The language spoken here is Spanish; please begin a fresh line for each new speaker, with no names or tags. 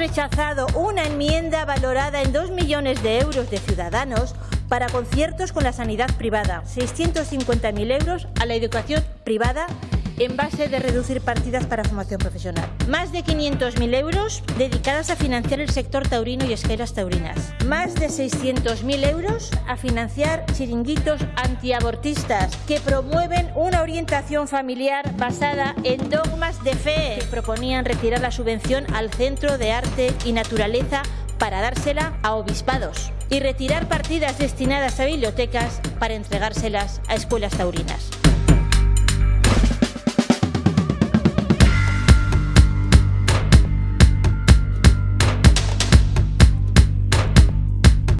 rechazado una enmienda valorada en 2 millones de euros de Ciudadanos para conciertos con la sanidad privada, 650.000 euros a la educación privada en base de reducir partidas para formación profesional. Más de 500.000 euros dedicadas a financiar el sector taurino y esqueras taurinas. Más de 600.000 euros a financiar chiringuitos antiabortistas que promueven una orientación familiar basada en dogmas de fe que proponían retirar la subvención al Centro de Arte y Naturaleza para dársela a obispados y retirar partidas destinadas a bibliotecas para entregárselas a escuelas taurinas.